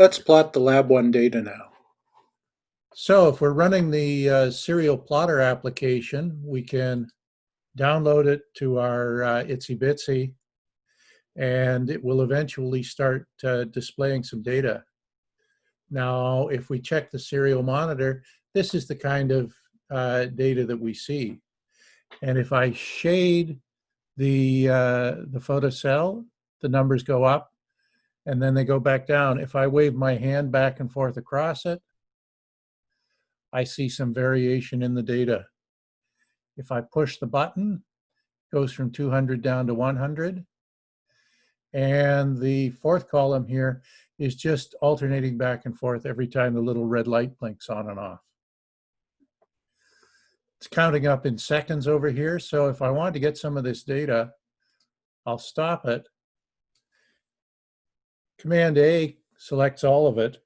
Let's plot the Lab 1 data now. So if we're running the uh, serial plotter application, we can download it to our uh, ItsyBitsy, and it will eventually start uh, displaying some data. Now, if we check the serial monitor, this is the kind of uh, data that we see. And if I shade the, uh, the photocell, the numbers go up and then they go back down. If I wave my hand back and forth across it, I see some variation in the data. If I push the button, it goes from 200 down to 100. And the fourth column here is just alternating back and forth every time the little red light blinks on and off. It's counting up in seconds over here. So if I want to get some of this data, I'll stop it. Command A selects all of it.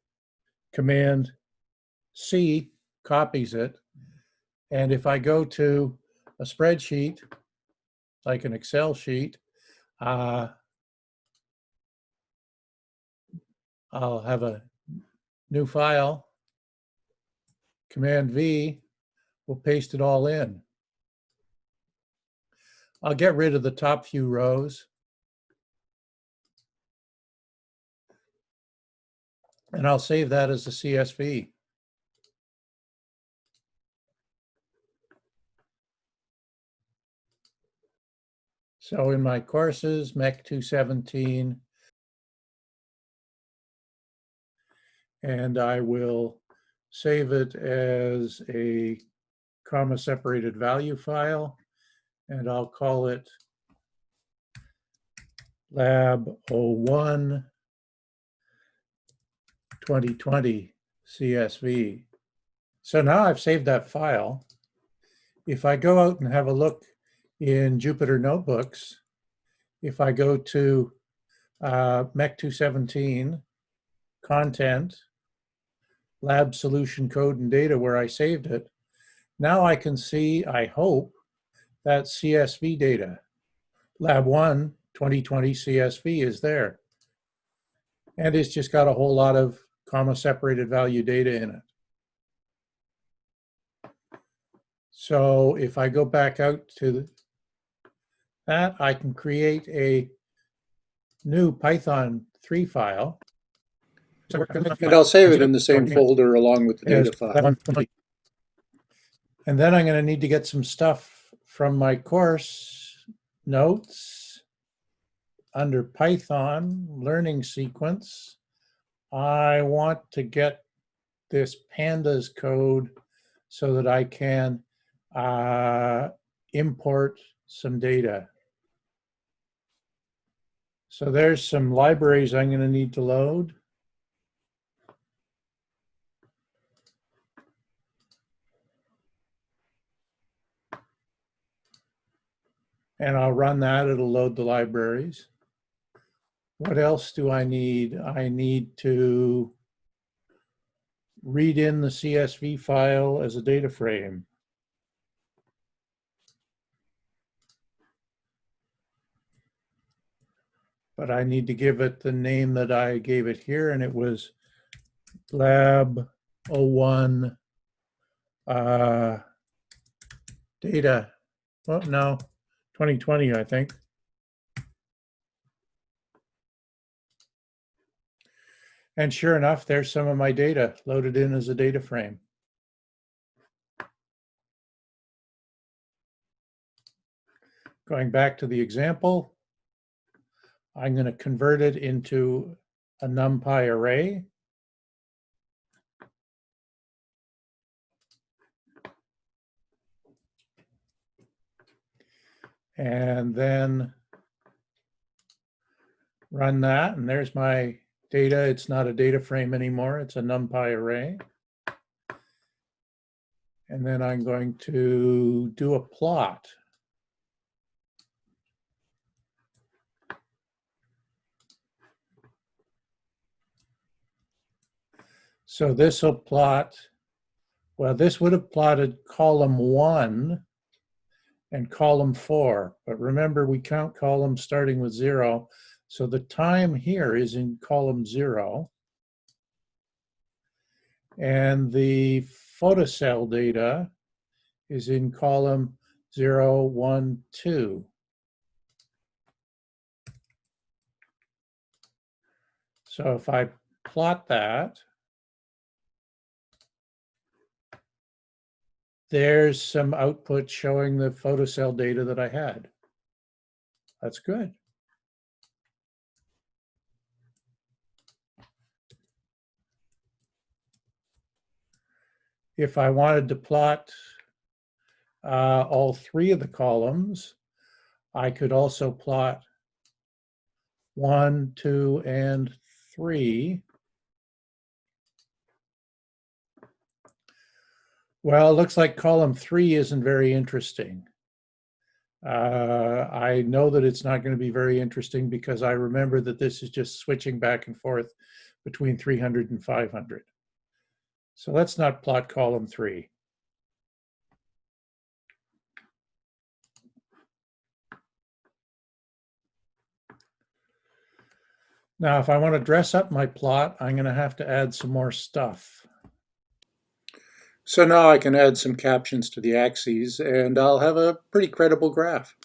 Command C copies it. And if I go to a spreadsheet, like an Excel sheet, uh, I'll have a new file. Command V will paste it all in. I'll get rid of the top few rows. And I'll save that as a CSV. So in my courses, MEC 217, and I will save it as a comma separated value file, and I'll call it lab 01 2020 CSV. So now I've saved that file. If I go out and have a look in Jupyter Notebooks, if I go to uh, MEC 217, content, lab solution code and data where I saved it, now I can see, I hope, that CSV data. Lab 1 2020 CSV is there. And it's just got a whole lot of comma separated value data in it. So if I go back out to that, I can create a new Python 3 file. And I'll save it in the same folder along with the data file. And then I'm going to need to get some stuff from my course notes under Python learning sequence. I want to get this pandas code so that I can uh, import some data. So there's some libraries I'm going to need to load. And I'll run that, it'll load the libraries. What else do I need? I need to read in the CSV file as a data frame. But I need to give it the name that I gave it here, and it was lab 01 uh, data. Well, no, 2020, I think. And sure enough, there's some of my data loaded in as a data frame. Going back to the example, I'm going to convert it into a NumPy array. And then run that, and there's my data. It's not a data frame anymore. It's a NumPy array. And then I'm going to do a plot. So this will plot, well, this would have plotted column one and column four. But remember, we count columns starting with zero. So the time here is in column zero. And the photocell data is in column zero, one, two. So if I plot that, there's some output showing the photocell data that I had. That's good. If I wanted to plot uh, all three of the columns, I could also plot one, two, and three. Well, it looks like column three isn't very interesting. Uh, I know that it's not going to be very interesting because I remember that this is just switching back and forth between 300 and 500. So let's not plot column three. Now, if I want to dress up my plot, I'm going to have to add some more stuff. So now I can add some captions to the axes and I'll have a pretty credible graph.